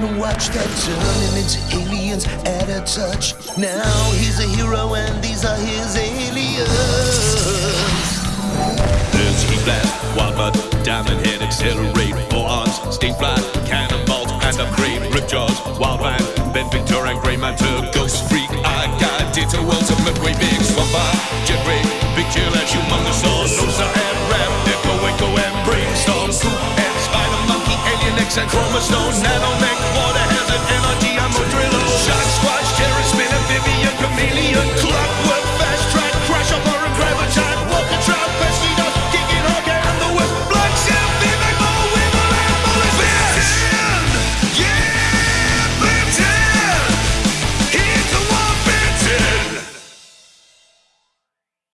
wanna watch that turned him into aliens at a touch. Now he's a hero and these are his aliens. There's heat blast, Wildmutt, diamond head, accelerate, four arms, Stinkfly, cannonballs, and upgrade, rip jaws, Wildvine, Ben Victor and Grey Matter, ghost freak, I got ditto, ultimate way big, swamp jet and Chromosome, water